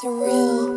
It's real.